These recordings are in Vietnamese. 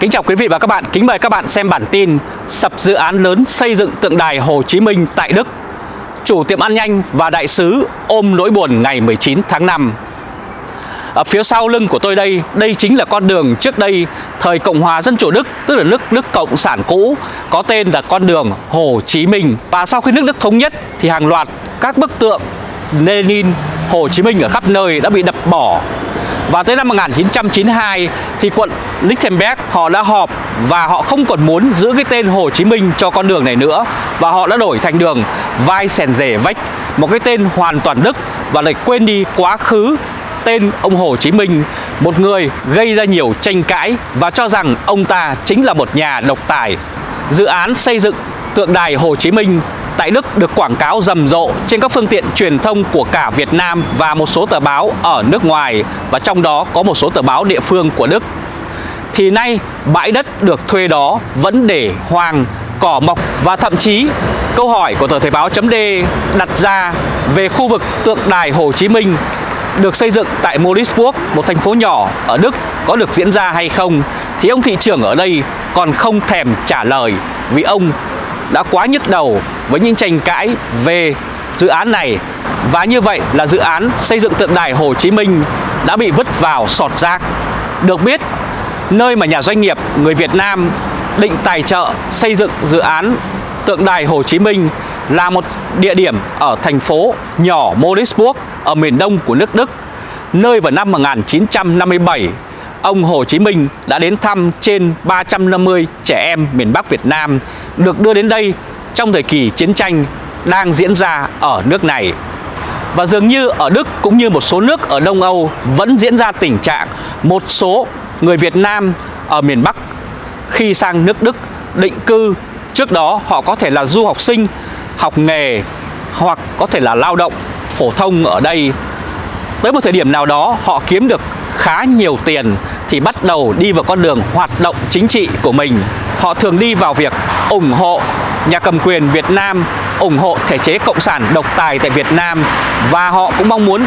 Kính chào quý vị và các bạn, kính mời các bạn xem bản tin Sập dự án lớn xây dựng tượng đài Hồ Chí Minh tại Đức. Chủ tiệm ăn nhanh và đại sứ ôm nỗi buồn ngày 19 tháng 5 Ở phía sau lưng của tôi đây, đây chính là con đường trước đây thời Cộng hòa Dân chủ Đức Tức là nước Đức Cộng sản cũ có tên là con đường Hồ Chí Minh. Và sau khi nước Đức thống nhất thì hàng loạt các bức tượng Lenin, Hồ Chí Minh ở khắp nơi đã bị đập bỏ và tới năm 1992 thì quận Lichtenberg họ đã họp và họ không còn muốn giữ cái tên Hồ Chí Minh cho con đường này nữa và họ đã đổi thành đường Weissensee một cái tên hoàn toàn Đức và lại quên đi quá khứ tên ông Hồ Chí Minh, một người gây ra nhiều tranh cãi và cho rằng ông ta chính là một nhà độc tài. Dự án xây dựng tượng đài Hồ Chí Minh tại Đức được quảng cáo rầm rộ trên các phương tiện truyền thông của cả Việt Nam và một số tờ báo ở nước ngoài và trong đó có một số tờ báo địa phương của Đức. Thì nay bãi đất được thuê đó vẫn để hoang, cỏ mọc và thậm chí câu hỏi của tờ Thời báo chấm đặt ra về khu vực tượng đài Hồ Chí Minh được xây dựng tại Morisburg, một thành phố nhỏ ở Đức có được diễn ra hay không thì ông thị trưởng ở đây còn không thèm trả lời vì ông đã quá nhức đầu với những tranh cãi về dự án này và như vậy là dự án xây dựng tượng đài Hồ Chí Minh đã bị vứt vào sọt rác. Được biết, nơi mà nhà doanh nghiệp người Việt Nam định tài trợ xây dựng dự án tượng đài Hồ Chí Minh là một địa điểm ở thành phố nhỏ Morisburg ở miền đông của nước Đức, nơi vào năm 1957 ông Hồ Chí Minh đã đến thăm trên 350 trẻ em miền Bắc Việt Nam được đưa đến đây trong thời kỳ chiến tranh đang diễn ra ở nước này. Và dường như ở Đức cũng như một số nước ở Đông Âu vẫn diễn ra tình trạng một số người Việt Nam ở miền Bắc khi sang nước Đức định cư trước đó họ có thể là du học sinh, học nghề hoặc có thể là lao động phổ thông ở đây. Tới một thời điểm nào đó họ kiếm được khá nhiều tiền thì bắt đầu đi vào con đường hoạt động chính trị của mình. Họ thường đi vào việc ủng hộ nhà cầm quyền Việt Nam, ủng hộ thể chế cộng sản độc tài tại Việt Nam và họ cũng mong muốn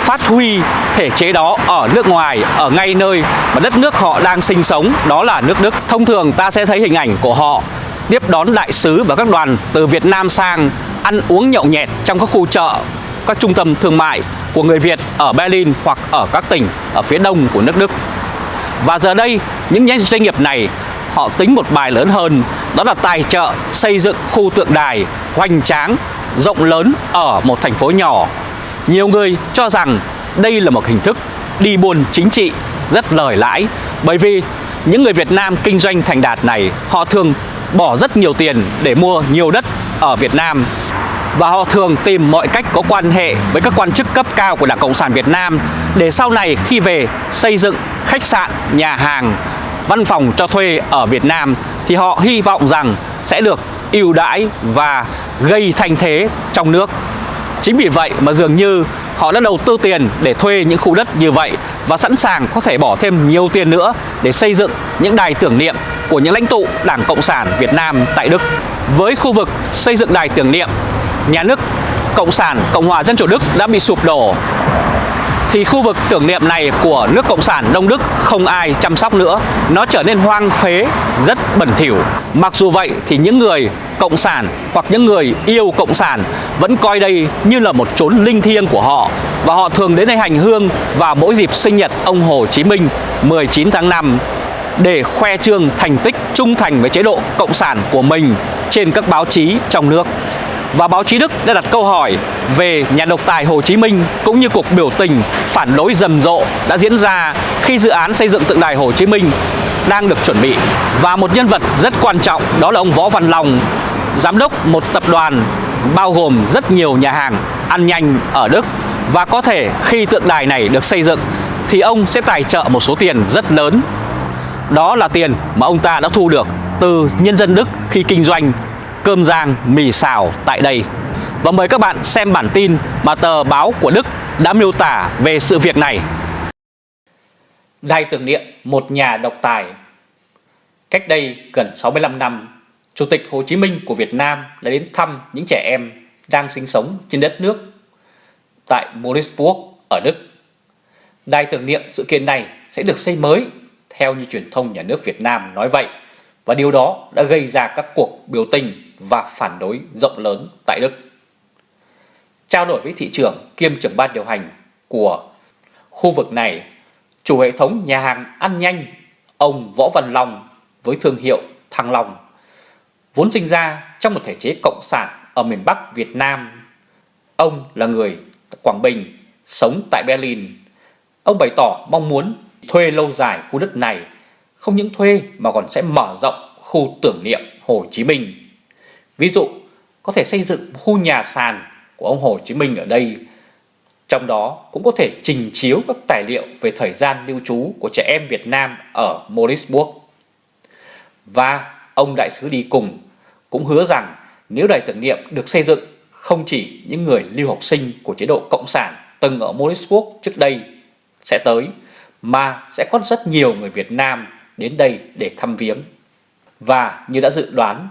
phát huy thể chế đó ở nước ngoài, ở ngay nơi mà đất nước họ đang sinh sống, đó là nước Đức. Thông thường ta sẽ thấy hình ảnh của họ tiếp đón đại sứ và các đoàn từ Việt Nam sang ăn uống nhậu nhẹt trong các khu chợ, các trung tâm thương mại của người Việt ở Berlin hoặc ở các tỉnh ở phía đông của nước Đức. Và giờ đây, những doanh nghiệp này họ tính một bài lớn hơn, đó là tài trợ xây dựng khu tượng đài hoành tráng, rộng lớn ở một thành phố nhỏ. Nhiều người cho rằng đây là một hình thức đi buôn chính trị rất lời lãi bởi vì những người Việt Nam kinh doanh thành đạt này họ thường bỏ rất nhiều tiền để mua nhiều đất ở Việt Nam và họ thường tìm mọi cách có quan hệ với các quan chức cấp cao của Đảng Cộng sản Việt Nam để sau này khi về xây dựng khách sạn, nhà hàng, văn phòng cho thuê ở Việt Nam thì họ hy vọng rằng sẽ được ưu đãi và gây thanh thế trong nước. Chính vì vậy mà dường như họ đã đầu tư tiền để thuê những khu đất như vậy và sẵn sàng có thể bỏ thêm nhiều tiền nữa để xây dựng những đài tưởng niệm của những lãnh tụ Đảng Cộng sản Việt Nam tại Đức. Với khu vực xây dựng đài tưởng niệm nhà nước Cộng sản Cộng hòa Dân chủ Đức đã bị sụp đổ thì khu vực tưởng niệm này của nước Cộng sản Đông Đức không ai chăm sóc nữa. Nó trở nên hoang phế, rất bẩn thỉu. Mặc dù vậy thì những người Cộng sản hoặc những người yêu Cộng sản vẫn coi đây như là một chốn linh thiêng của họ và họ thường đến đây hành hương vào mỗi dịp sinh nhật ông Hồ Chí Minh 19 tháng 5 để khoe trương thành tích trung thành với chế độ Cộng sản của mình trên các báo chí trong nước và báo chí Đức đã đặt câu hỏi về nhà độc tài Hồ Chí Minh cũng như cuộc biểu tình phản đối rầm rộ đã diễn ra khi dự án xây dựng tượng đài Hồ Chí Minh đang được chuẩn bị. Và một nhân vật rất quan trọng đó là ông Võ Văn Long, giám đốc một tập đoàn bao gồm rất nhiều nhà hàng ăn nhanh ở Đức và có thể khi tượng đài này được xây dựng thì ông sẽ tài trợ một số tiền rất lớn. Đó là tiền mà ông ta đã thu được từ nhân dân Đức khi kinh doanh cơm rang, mì xào tại đây. Và mời các bạn xem bản tin mà tờ báo của Đức đã miêu tả về sự việc này. Đài tưởng niệm một nhà độc tài Cách đây gần 65 năm, Chủ tịch Hồ Chí Minh của Việt Nam đã đến thăm những trẻ em đang sinh sống trên đất nước tại Morisburg ở Đức. Đài tưởng niệm sự kiện này sẽ được xây mới theo như truyền thông nhà nước Việt Nam nói vậy và điều đó đã gây ra các cuộc biểu tình và phản đối rộng lớn tại Đức. Trao đổi với thị trưởng kiêm trưởng ban điều hành của khu vực này, chủ hệ thống nhà hàng ăn nhanh ông Võ Văn Long với thương hiệu Thăng Long vốn sinh ra trong một thể chế cộng sản ở miền Bắc Việt Nam. Ông là người Quảng Bình, sống tại Berlin. Ông bày tỏ mong muốn thuê lâu dài khu đất này, không những thuê mà còn sẽ mở rộng khu tưởng niệm Hồ Chí Minh. Ví dụ, có thể xây dựng khu nhà sàn của ông Hồ Chí Minh ở đây. Trong đó cũng có thể trình chiếu các tài liệu về thời gian lưu trú của trẻ em Việt Nam ở Moritzburg. Và ông đại sứ đi cùng cũng hứa rằng nếu đài tưởng niệm được xây dựng không chỉ những người lưu học sinh của chế độ Cộng sản từng ở Moritzburg trước đây sẽ tới, mà sẽ có rất nhiều người Việt Nam đến đây để thăm viếng. Và như đã dự đoán,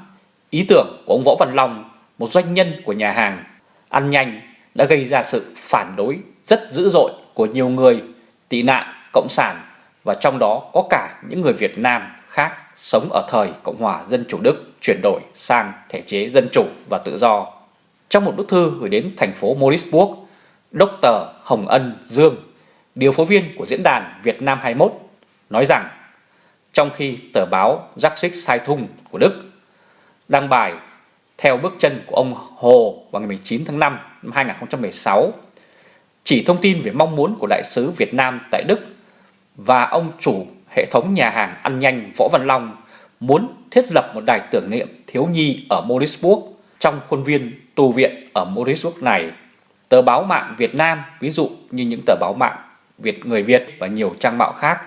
ý tưởng của ông Võ Văn Long, một doanh nhân của nhà hàng ăn nhanh đã gây ra sự phản đối rất dữ dội của nhiều người tị nạn cộng sản và trong đó có cả những người Việt Nam khác sống ở thời Cộng hòa Dân chủ Đức chuyển đổi sang thể chế dân chủ và tự do. Trong một bức thư gửi đến thành phố Moritzburg, Dr. Hồng Ân Dương, điều phối viên của diễn đàn Việt Nam 21, nói rằng trong khi tờ báo Jacksik Sai Thung của Đức đăng bài theo bước chân của ông Hồ vào ngày 19 tháng 5 năm 2016 chỉ thông tin về mong muốn của đại sứ Việt Nam tại Đức và ông chủ hệ thống nhà hàng ăn nhanh Võ Văn Long muốn thiết lập một đài tưởng niệm thiếu nhi ở Morisburg trong khuôn viên tu viện ở Morisburg này. Tờ báo mạng Việt Nam, ví dụ như những tờ báo mạng Việt Người Việt và nhiều trang mạo khác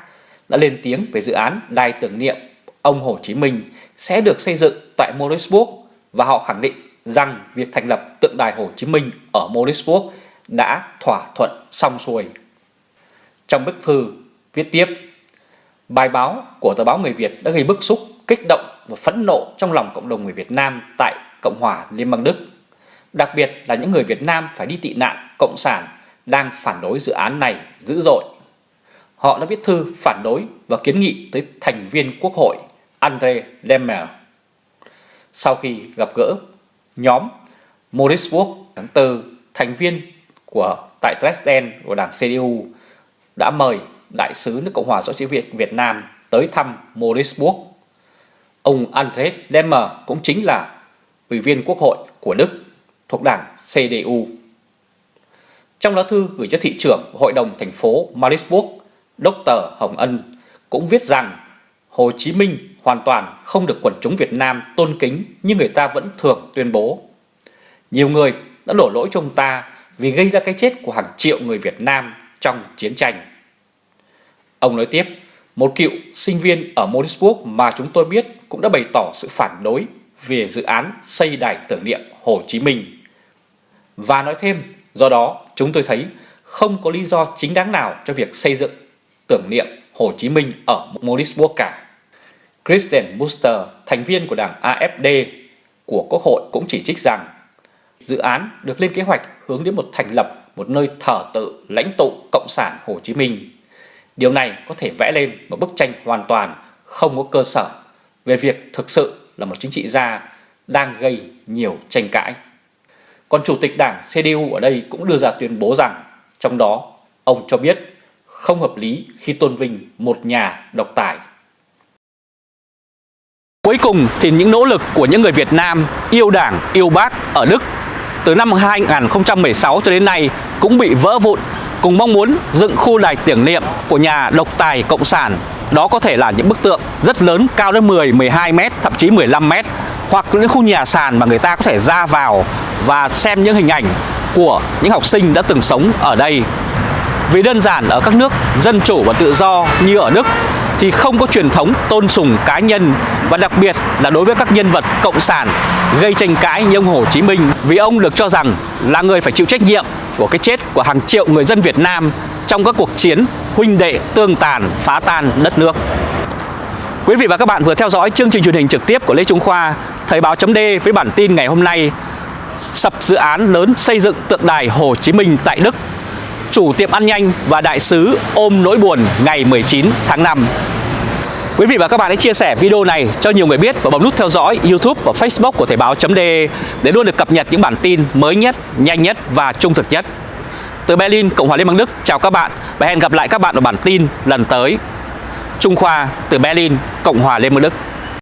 đã lên tiếng về dự án đài tưởng niệm ông Hồ Chí Minh sẽ được xây dựng tại Morrisburg và họ khẳng định rằng việc thành lập tượng đài Hồ Chí Minh ở Morrisburg đã thỏa thuận xong xuôi. Trong bức thư viết tiếp, bài báo của tờ báo Người Việt đã gây bức xúc, kích động và phẫn nộ trong lòng cộng đồng người Việt Nam tại Cộng hòa Liên bang Đức. Đặc biệt là những người Việt Nam phải đi tị nạn cộng sản đang phản đối dự án này dữ dội. Họ đã viết thư phản đối và kiến nghị tới thành viên quốc hội Andre Lemmer. Sau khi gặp gỡ nhóm Moritzburg tháng 4, thành viên của tại Dresden của đảng CDU đã mời đại sứ nước Cộng hòa xã hội Việt Việt Nam tới thăm Moritzburg. Ông Andre Lemmer cũng chính là ủy viên quốc hội của Đức thuộc đảng CDU. Trong lá thư gửi cho thị trưởng hội đồng thành phố Marisburg, Dr. Hồng Ân cũng viết rằng Hồ Chí Minh hoàn toàn không được quần chúng Việt Nam tôn kính như người ta vẫn thường tuyên bố. Nhiều người đã đổ lỗi cho ông ta vì gây ra cái chết của hàng triệu người Việt Nam trong chiến tranh. Ông nói tiếp, một cựu sinh viên ở Moritzburg mà chúng tôi biết cũng đã bày tỏ sự phản đối về dự án xây đài tưởng niệm Hồ Chí Minh. Và nói thêm, do đó chúng tôi thấy không có lý do chính đáng nào cho việc xây dựng tưởng niệm Hồ Chí Minh ở Moritzburg cả. Christian Buster, thành viên của đảng AFD của Quốc hội cũng chỉ trích rằng dự án được lên kế hoạch hướng đến một thành lập một nơi thờ tự lãnh tụ Cộng sản Hồ Chí Minh. Điều này có thể vẽ lên một bức tranh hoàn toàn không có cơ sở về việc thực sự là một chính trị gia đang gây nhiều tranh cãi. Còn Chủ tịch Đảng CDU ở đây cũng đưa ra tuyên bố rằng trong đó ông cho biết không hợp lý khi tôn vinh một nhà độc tài. Cuối cùng thì những nỗ lực của những người Việt Nam yêu Đảng, yêu Bác ở Đức từ năm 2016 cho đến nay cũng bị vỡ vụn cùng mong muốn dựng khu đài tưởng niệm của nhà độc tài Cộng sản đó có thể là những bức tượng rất lớn cao đến 10, 12 mét, thậm chí 15 mét hoặc những khu nhà sàn mà người ta có thể ra vào và xem những hình ảnh của những học sinh đã từng sống ở đây. Vì đơn giản ở các nước dân chủ và tự do như ở Đức thì không có truyền thống tôn sùng cá nhân và đặc biệt là đối với các nhân vật cộng sản gây tranh cãi như ông Hồ Chí Minh vì ông được cho rằng là người phải chịu trách nhiệm của cái chết của hàng triệu người dân Việt Nam trong các cuộc chiến huynh đệ tương tàn phá tan đất nước. Quý vị và các bạn vừa theo dõi chương trình truyền hình trực tiếp của Lê Trung Khoa, Thời báo chấm với bản tin ngày hôm nay sập dự án lớn xây dựng tượng đài Hồ Chí Minh tại Đức. Chủ tiệm ăn nhanh và đại sứ ôm nỗi buồn ngày 19 tháng 5. Quý vị và các bạn hãy chia sẻ video này cho nhiều người biết và bấm nút theo dõi YouTube và Facebook của Thời báo.de để luôn được cập nhật những bản tin mới nhất, nhanh nhất và trung thực nhất. Từ Berlin, Cộng hòa Liên bang Đức, chào các bạn và hẹn gặp lại các bạn ở bản tin lần tới. Trung Khoa từ Berlin, Cộng hòa Liên bang Đức.